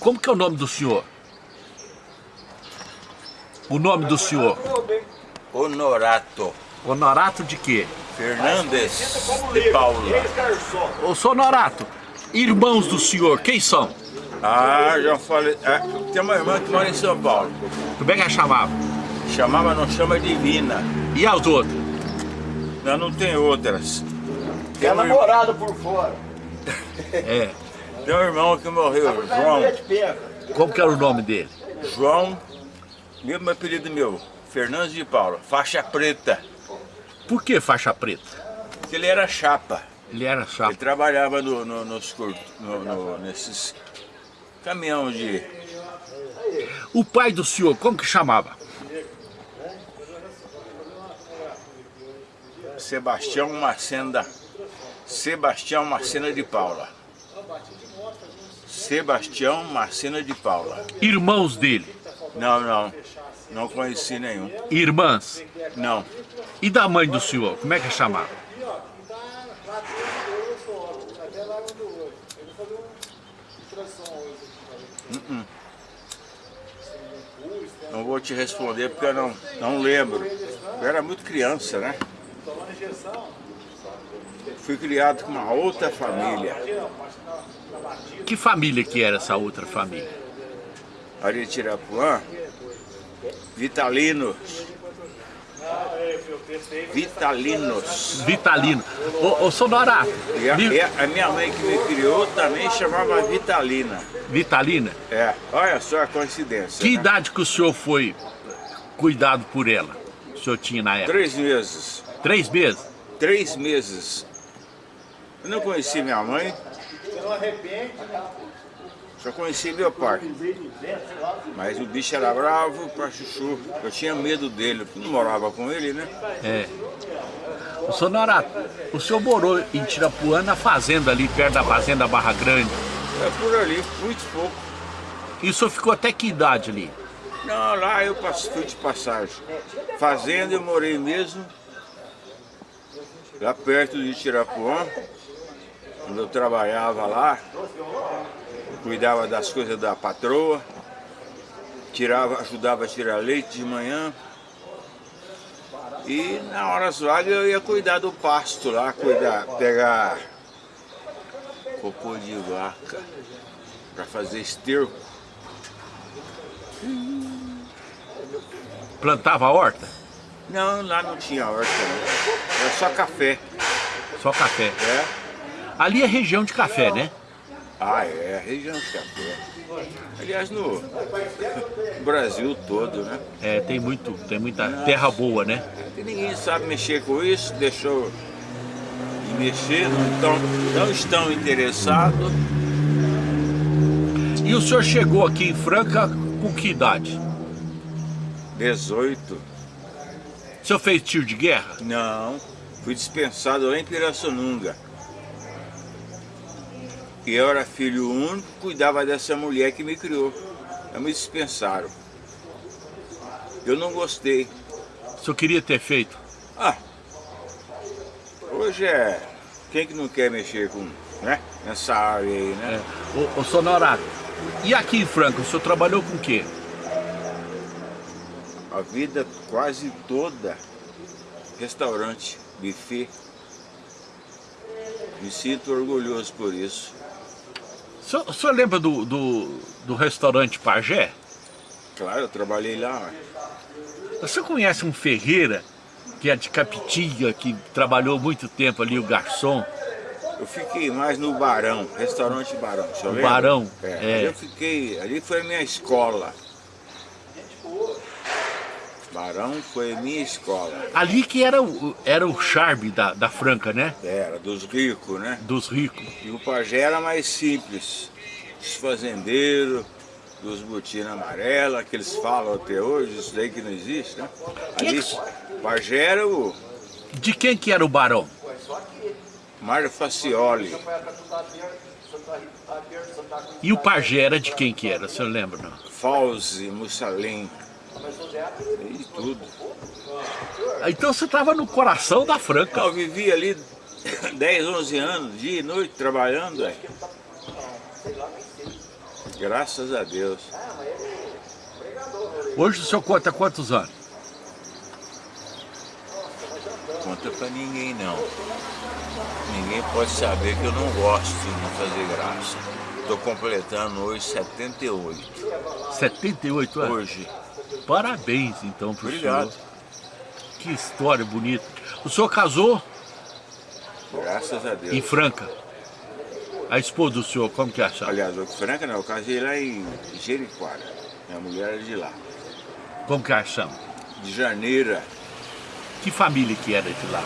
Como que é o nome do senhor? O nome do senhor? Honorato Honorato de quê? Fernandes de Paula. Ô, Sonorato, irmãos do senhor, quem são? Ah, já falei. É, tem uma irmã que mora em São Paulo. Como é que ela chamava? Chamava, não chama Divina. E as outras? Não, não tem outras. Tem Tem ir- namorado por fora. É. tem um irmão que morreu, João. Como que era o nome dele? João, mesmo apelido meu, Fernandes de Paula, faixa preta. Por que faixa preta? Porque ele era chapa. Ele era Ele chapa. trabalhava no, no, nos cur- no- no- nesses caminhão de. O pai do senhor, como que chamava? Sebastião Macenda. Sebastião Macena de Paula. Sebastião Macena de Paula. Irmãos dele, Não, não. Não conheci nenhum. irmãs. Não. E da mãe do senhor, como é que chamava? Não vou te responder porque eu não, não lembro. Eu era muito criança, né? Fui criado com uma outra família. Que família que era essa outra família? Ali em Tirapuã, Vitalinos. Vitalinos. Vitalino. Ô, ô Sonorato, E a, Vi- e a- a minha mãe que me criou também chamava Vitalina. Vitalina, É, olha só a coincidência. que né? idade que o senhor foi cuidado por ela? O senhor tinha na época? Três meses. Três meses? Três meses. Eu não conheci minha mãe. Só conheci meu pai. Mas o bicho era bravo pra chuchu. Eu tinha medo dele, porque não morava com ele, né? É. Ô Sonorato, o senhor morou em Tirapuã na fazenda ali, perto da fazenda Barra Grande. É por ali, muito pouco. E o senhor ficou até que idade ali? Não, lá eu fui de passagem. Fazenda eu morei mesmo. Lá perto de Tirapuã. Quando eu trabalhava lá, cuidava das coisas da patroa, tirava, ajudava a tirar leite de manhã. E na hora vagas eu ia cuidar do pasto lá, cuidar, pegar cocô de vaca para fazer esterco. Plantava horta? Não, lá não tinha horta, não. Era só café. Só café. É? Ali é região de café, né? Ah, é, região de café. Aliás, no Brasil todo, né? É, tem muito, tem muita terra boa, né? E ninguém sabe mexer com isso, deixou de mexer, não, tão, não estão interessados. E o senhor chegou aqui em Franca com que idade? 18. O senhor fez tiro de guerra? Não, fui dispensado lá em Pirassununga. E eu era filho único, cuidava dessa mulher que me criou. Aí me dispensaram. Eu não gostei. O senhor queria ter feito? Ah, hoje é. Quem que não quer mexer com, né? Nessa área aí, né? É. Ô, ô Sonorato, e aqui em Franca, o senhor trabalhou com o quê? A vida quase toda. Restaurante, buffet. Me sinto orgulhoso por isso. O senhor, o senhor lembra do, do, do restaurante Pajé? Claro, eu trabalhei lá. senhor conhece um Ferreira, que é de Capitinga, que trabalhou muito tempo ali, o garçom? Eu fiquei mais no Barão, restaurante Barão. você O? Barão, É, é. Eu fiquei, ali foi a minha escola. Barão foi a minha escola. Ali que era o, era o charme da, da Franca, né? Era dos ricos, né? Dos ricos. E o pajé era mais simples. Os fazendeiros, dos botinas amarelas, que eles falam até hoje, isso daí que não existe, né? É Ali, que- pajé era o De quem que era o barão? Mário Facioli. E o pajé era de quem que era, o senhor lembra, não? Fauzi, Mussalim. E tudo. Então você estava no coração da Franca. Eu vivi ali 10, 11 anos, dia e noite, trabalhando. Graças a Deus. Hoje o senhor conta quantos anos? Conta pra ninguém não. Ninguém pode saber que eu não gosto de não fazer graça. Tô completando hoje 78. 78 anos? Hoje. Parabéns então pro Obrigado. senhor. Que história bonita. O senhor casou Graças a Deus. em Franca. A esposa do senhor, como que é a chave? Aliás, o Franca não, eu casei lá em Jericoara. Minha mulher é de lá. Como que a chama? De janeira, Que família que era de lá?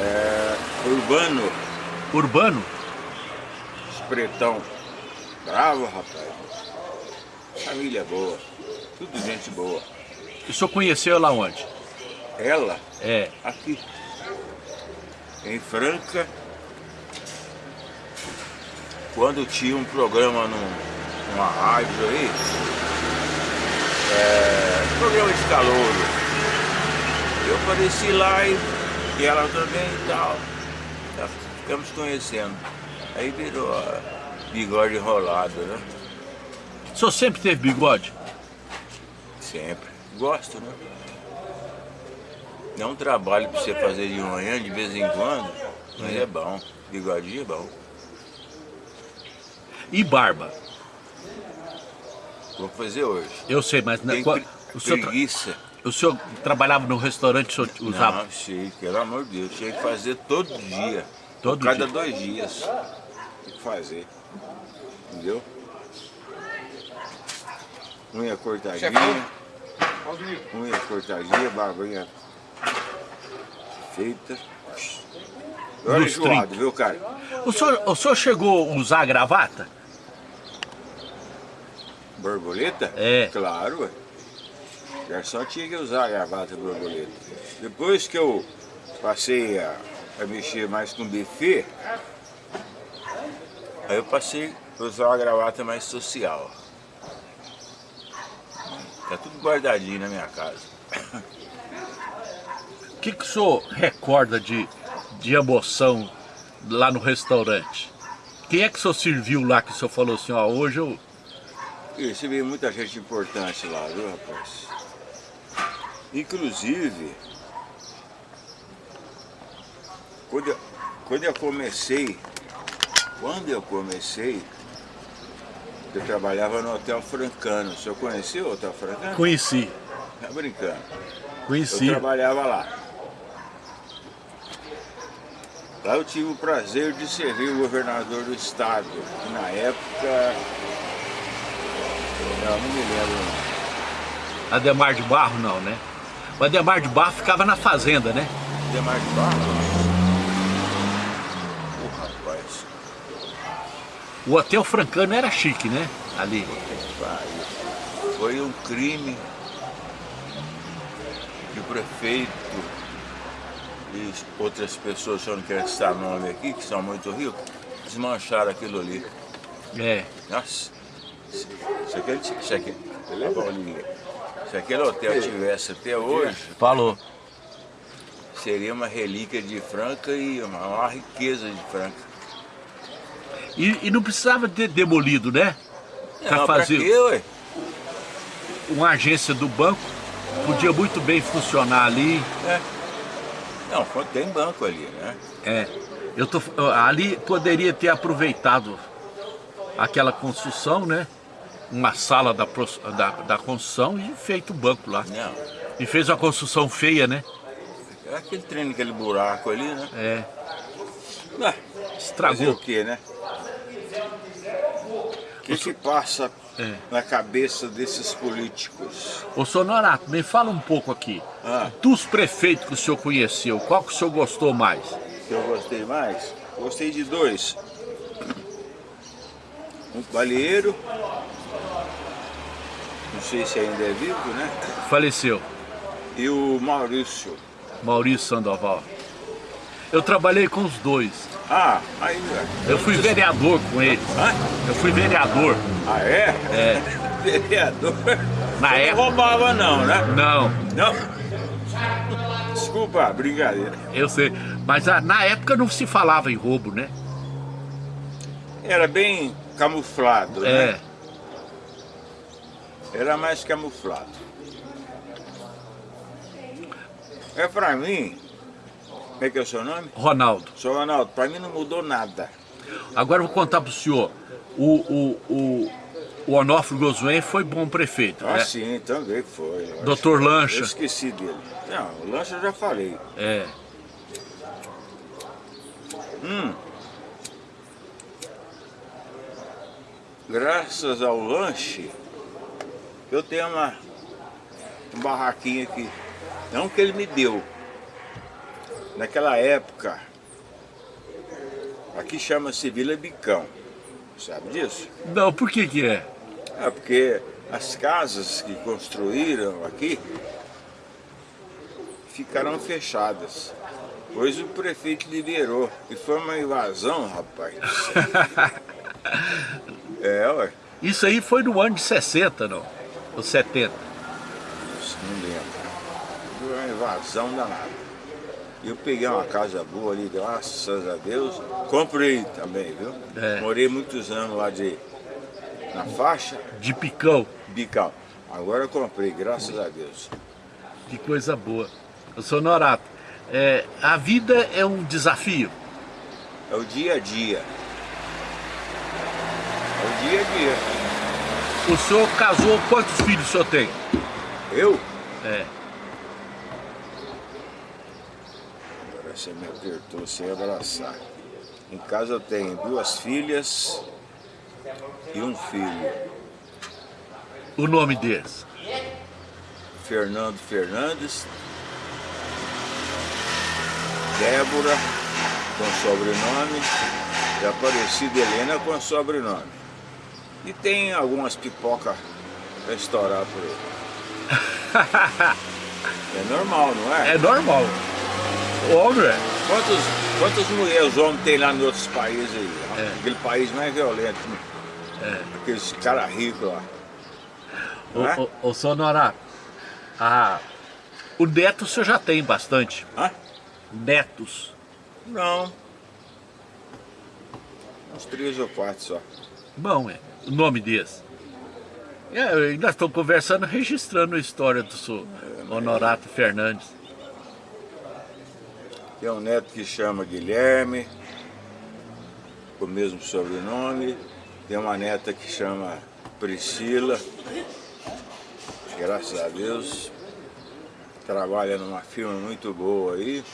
é, urbano, Urbano? espretão. Bravo, rapaz. Família boa. Tudo gente boa. O senhor conheceu ela onde? Ela, É. aqui. Em Franca, Quando tinha um programa num, numa rádio aí, é, programa de calouro, eu apareci lá e, e ela também e tal. Já ficamos conhecendo. Aí virou bigode enrolado, né? O senhor sempre teve bigode? Sempre. Gosto, né? É um trabalho pra você fazer de manhã, de vez em quando, mas é bom. Bigodinho é bom. E barba? Vou fazer hoje. Eu sei, mas... na- Tem qua- pre- o, preguiça. o senhor trabalhava no restaurante, o senhor usava... Não, sei, pelo amor de Deus. Tinha que fazer todo dia. Todo Cada dia? dois dias. tem que fazer. Entendeu? Unha cortadinha. Unha cortadinha, barbinha feita. Olha enjoado, 30. viu, cara? O senhor, o senhor chegou a usar gravata? Borboleta? É. Claro, ué. Garçom tinha que usar a gravata borboleta. Depois que eu passei a, a mexer mais com buffet, Aí eu passei a usar uma gravata mais social. Tá tudo guardadinho na minha casa. O que, que o senhor recorda de, de emoção lá no restaurante? Quem é que o senhor serviu lá que o senhor falou assim, ó, hoje eu... e recebi muita gente importante lá, viu, rapaz? Inclusive, quando eu, quando eu comecei, quando eu comecei, eu trabalhava no Hotel Francano. O senhor conheceu o Hotel Francano? Conheci, Tá brincando. Eu conheci. trabalhava lá. Lá eu tive o prazer de servir o governador do estado, que na época. Não, não me lembro. Ademar de Barro não, né? O Ademar de Barro ficava na fazenda, né? Demar de barro? Ô rapaz, O Hotel Francano era chique, né? Ali. Foi um crime que o prefeito e outras pessoas, que eu não quero citar nome aqui, que são muito ricos, desmancharam aquilo ali. É. Nossa, se, se, aquele, se, aquele, se aquele hotel tivesse até hoje, Falou. seria uma relíquia de Franca e uma, uma riqueza de Franca. E, e não precisava ter demolido, né? Pra Não, pra fazer quê, ué? uma agência do banco, podia muito bem funcionar ali. É. Não, tem banco ali, né? É. Eu tô, ali poderia ter aproveitado aquela construção, né? Uma sala da, da, da construção e feito o banco lá. Não. E fez uma construção feia, né? É aquele trem, aquele buraco ali, né? É. Ah, Estragou. o que, né? O que que passa É. na cabeça desses políticos? Ô Sonorato, me fala um pouco aqui. Ah. Dos prefeitos que o senhor conheceu, qual que o senhor gostou mais? Que eu gostei mais? Gostei de dois. Um balieiro. Não sei se ainda é vivo, né? Faleceu, E o Maurício. Maurício Sandoval. Eu trabalhei com os dois. Ah, ainda. Eu fui vereador com eles. Hã? Eu fui vereador. Ah, é? É. Vereador. Na Não época. roubava não, né? Não, Não. Desculpa, brincadeira. eu sei. Mas ah, na época não se falava em roubo, né? Era bem camuflado, É. né? Era mais camuflado. É pra mim, como é que é o seu nome? Ronaldo. Seu Ronaldo, pra mim não mudou nada. Agora eu vou contar pro senhor. O, o, o, o Onofre Gozuen foi bom prefeito, Ah, né? sim, também foi. Doutor acho. Lancha. Eu esqueci dele. Não, o Lancha eu já falei. É. Hum. Graças ao lanche, eu tenho uma, um barraquinho aqui. Não que ele me deu. Naquela época, aqui chama-se Vila Bicão. Sabe disso? Não, por que que é? É porque as casas que construíram aqui ficaram fechadas. Pois o prefeito liberou. E foi uma invasão, rapaz. é, ué. Isso aí foi no ano de 60, não? Ou 70. Não lembro. Foi uma invasão danada. Eu peguei uma casa boa ali, graças a Deus. Comprei também, viu? É. Morei muitos anos lá de... Na faixa, De picão. Bicão. Agora eu comprei, graças a Deus. Que coisa boa. Eu sou Norato. É, a vida é um desafio. É o dia a dia. É o dia a dia. O senhor casou, quantos filhos o senhor tem? Eu? É. você me apertou sem abraçar. Em casa eu tenho duas filhas e um filho. O nome deles? Fernando Fernandes, Débora com sobrenome e Aparecida Helena com sobrenome. E tem algumas pipocas para estourar por aí. É normal, não é? É normal. É. Quantos, quantas mulheres homens tem lá nos outros países aí? É. Aquele país mais violento. né? Aqueles caras ricos lá. Não é? Ô, ô, ô, Norato, ah, o neto o senhor já tem bastante. Hã? Netos. Não. Uns três ou quatro só. Bom, é. O nome deles. É, nós estamos conversando, registrando a história do senhor Honorato Fernandes. Tem um neto que chama Guilherme, com o mesmo sobrenome. Tem uma neta que chama Priscila. Graças a Deus. Trabalha numa firma muito boa aí.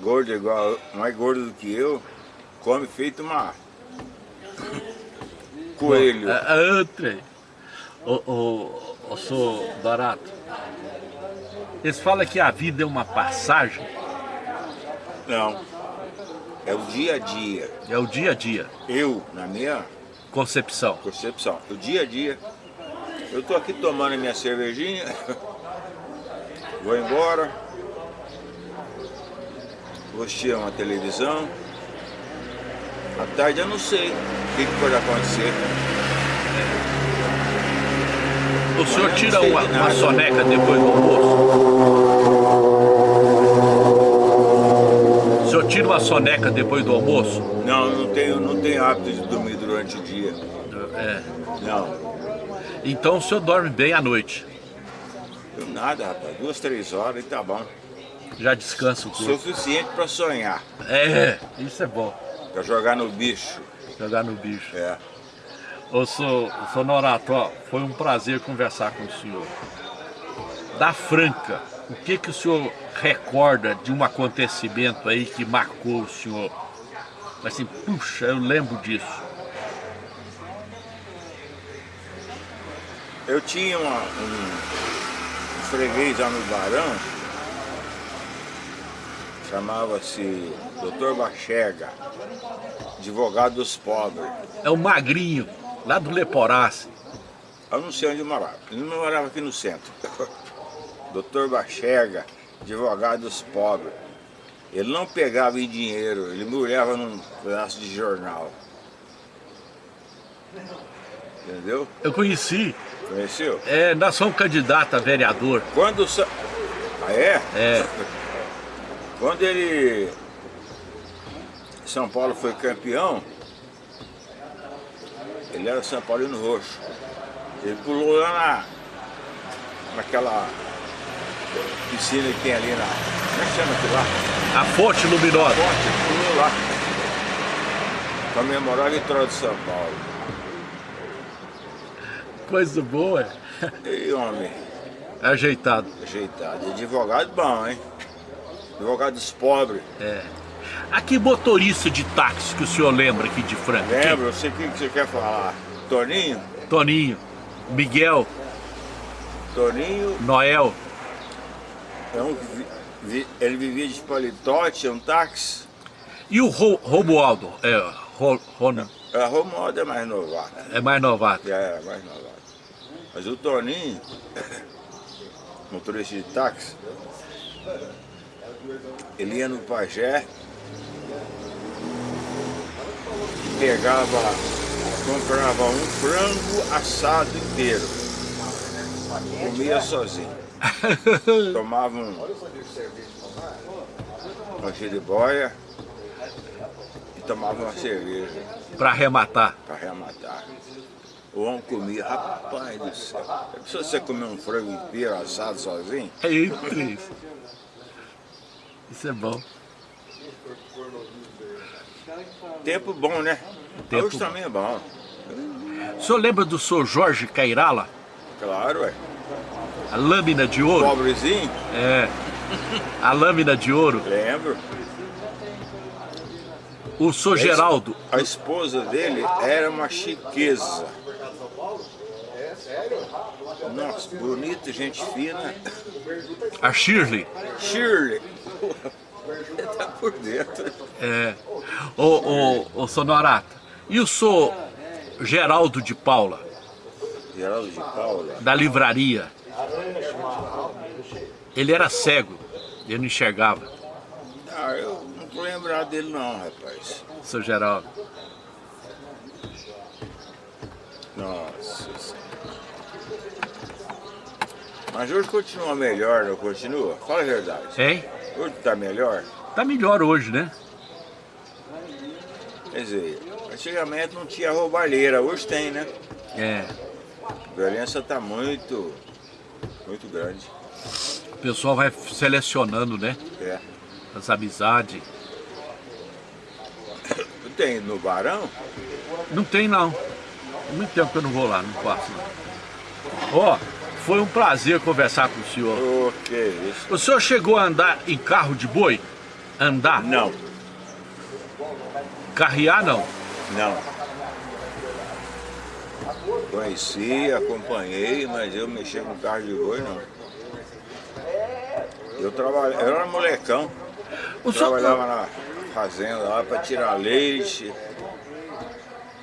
Gordo igual, mais gordo do que eu. Come feito uma coelho. A, a outra. Ô, ô, ô, senhor Dorato. Eles falam que a vida é uma passagem, Não. É o dia a dia. é o dia a dia, Eu, na minha concepção. concepção, o dia a dia. Eu tô aqui tomando a minha cervejinha, vou embora, vou assistir uma televisão. À tarde eu não sei o que, que pode acontecer. O senhor tira uma, uma soneca depois do almoço? O senhor tira uma soneca depois do almoço? Não, não tenho, não tenho hábito de dormir durante o dia. É. Não. Então o senhor dorme bem à noite. Eu nada, rapaz. Duas, três horas e tá bom. Já descansa o corpo. Suficiente para sonhar, É, isso é bom. para jogar no bicho. Jogar no bicho. É. Ô, sou, sou Norato, ó, foi um prazer conversar com o senhor. Da Franca, o que que o senhor recorda de um acontecimento aí que marcou o senhor? Assim, puxa, eu lembro disso. Eu tinha uma- um, um freguês lá no Barão, chamava-se Dr. Bachega, advogado dos pobres. É o Magrinho, lá do Leporace. Eu não sei onde morava, ele não morava aqui no centro. Dr. Bachega, advogado dos pobres. Ele não pegava em dinheiro, ele me olhava num pedaço de jornal. Entendeu? Eu conheci, Conheceu? é, nós somos candidato a vereador. Quando... Sa... Ah, é? É, Quando ele... São Paulo foi campeão, ele era São Paulino Roxo. Ele pulou lá na, naquela piscina que tem ali na. Como é que chama aquilo lá? A fonte luminosa. A fonte, pulou lá. Pra memorar a vitória de São Paulo. Coisa boa. E homem, Ajeitado. ajeitado. Advogado bom, hein? Advogado dos pobres. É. Aqui motorista de táxi que o senhor lembra aqui de Franca? Lembra? Eu sei o que que você quer falar. Toninho? Quem? Toninho, Miguel, Toninho Noel. é um, vi- ele vivia de paletó, tinha um táxi. E o Ro Romualdo? É, Ro Ron- A Romualdo é mais novato. é mais novato. É, é mais novato. Mas o Toninho, motorista de táxi, ele ia no pajé, pegava, comprava um frango assado inteiro, comia sozinho. Tomava um, uma boia e tomava uma cerveja Pra arrematar. para arrematar. O homem comia, rapaz do céu. Já pensou você comer um frango inteiro assado sozinho? É isso, isso. Isso é bom. Tempo bom, né? Tempo Hoje bom. também é bom. O senhor lembra do senhor Jorge Cairala? Claro, ué. A lâmina de ouro? Pobrezinho, É. A lâmina de ouro. lembro. O senhor Geraldo. A esposa dele era uma chiqueza. Nossa, bonita, gente fina. A Shirley. Shirley. Tá por dentro. É. O, o, o Sonorato. E o senhor Geraldo de Paula, Geraldo de Paula. da livraria? Ele era cego. Ele não enxergava. Ah, eu não tô lembrado dele não, rapaz. Seu Geraldo. Nossa. Mas hoje continua melhor, não continua? Fala a verdade. Hein? Hoje tá melhor? Tá melhor hoje, né? Quer dizer, antigamente não tinha roubalheira, hoje tem, né? É. A violência tá muito, muito grande. O pessoal vai selecionando, né? É. As amizades. Tem no Barão? Não tem não. Muito tempo que eu não vou lá, não não. Ó, foi um prazer conversar com o senhor. O que é isso? O senhor chegou a andar em carro de boi? Andar? Não, Carrear não. não. Conheci, acompanhei, mas eu mexer com carro de boi não. Eu trabalhava, eu era molecão, O senhor trabalhava na fazenda lá para tirar leite.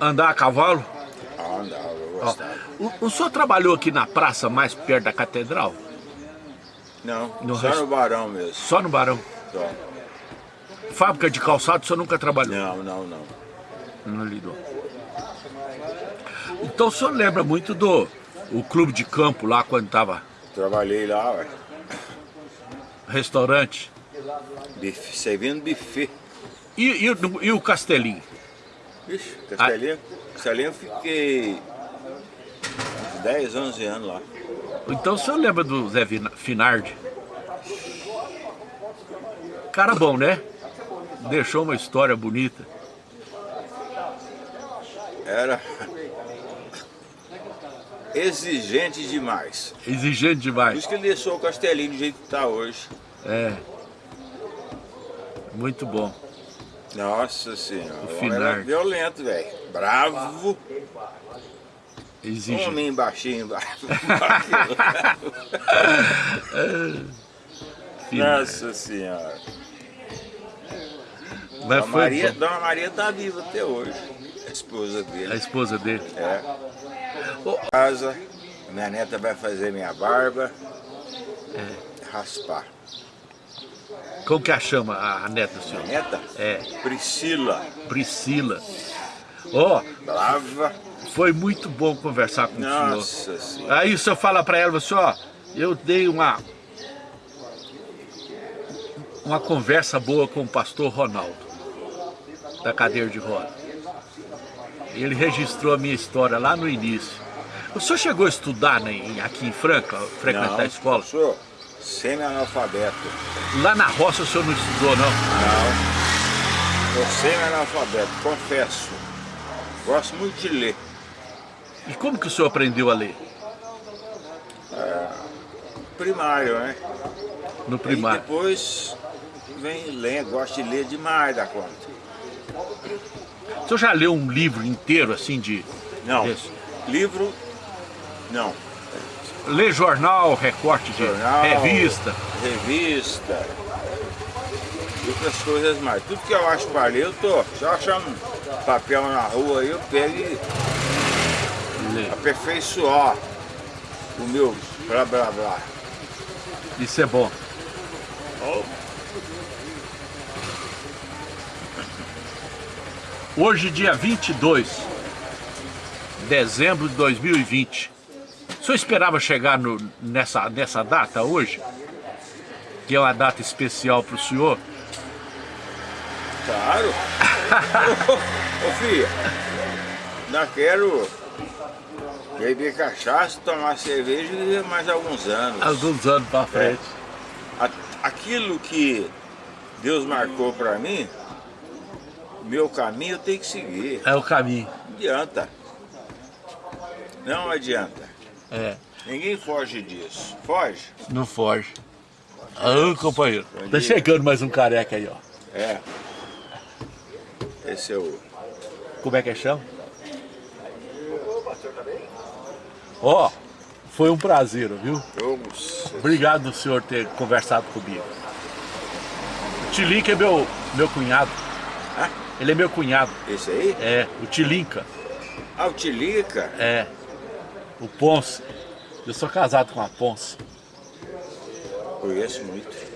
andar a cavalo? Ah, andava, Ó, o, o senhor trabalhou aqui na praça mais perto da catedral? Não, No só resto- no Barão mesmo. Só no Barão. Só. Fábrica de calçado o senhor nunca trabalhou? Não, não, não. Não lidou. Então o senhor lembra muito do o clube de campo lá quando tava Trabalhei lá, ué. restaurante? Bife, servindo buffet. E, e, o- e o Castelinho? Ixi, Castelinho, Castelinho eu fiquei 10, 11 anos lá. Então o senhor lembra do Zé Finardi? Cara bom, né? Deixou uma história bonita. Era exigente demais. Exigente Por demais. isso que ele deixou o Castelinho do jeito que está hoje. É. Muito bom. Nossa senhora, o Finardi. era violento, velho. Bravo, Exigente. homem baixinho, bravo. Finardi. Nossa senhora. Mas A Maria, bom. Dona Maria tá viva até hoje. A esposa A dele. esposa dele. É. Ô, Casa, minha neta vai fazer minha barba. É. Raspar. Como que a chama a, a neta do senhor? Neta? É, Priscila. Priscila. Ó, Brava. Foi muito bom conversar com o senhor. Nossa senhora. Aí o senhor fala pra ela, assim, ó, eu dei uma uma conversa boa com o pastor Ronaldo, da cadeira de roda. ele registrou a minha história lá no início. O senhor chegou a estudar né, aqui em Franca, frequentar não, a escola? Eu sou semi-analfabeto. Lá na roça o senhor não estudou, não? Não. Sou semi-analfabeto, confesso. Gosto muito de ler. E como que o senhor aprendeu a ler? É, primário, né? No primário. E depois vem lendo, gosto de ler demais da conta. O senhor já leu um livro inteiro assim de... Não, desse? livro, não. Lê jornal, recorte de Jornal, revista. Revista. E outras coisas mais. Tudo que eu acho para ler, eu tô. Só achando papel na rua aí, eu pego e Lê. aperfeiçoar o meu blá blá blá. Isso é bom. Hoje, dia 22 de dezembro de 2020. O senhor esperava chegar no- nessa, nessa data hoje? Que é uma data especial para o senhor? Claro. ô, ô filha, ainda quero beber cachaça, tomar cerveja e mais alguns anos. Alguns anos para frente. A- Aquilo que Deus marcou para mim, meu caminho eu tenho que seguir. É o caminho. Não adianta. Não adianta. É, Ninguém foge disso. Foge? não foge. Ah, companheiro. Tá chegando mais um careca aí, ó. É. Esse é o. Como é que é chama? Ó, foi um prazer, viu? Obrigado do senhor ter conversado comigo. O Tilinca é meu, meu cunhado. Hã? Ele é meu cunhado. Esse aí? É, o Tilinca. Ah, o Tilica. É. O Ponce. Eu sou casado com a Ponce. Conheço muito.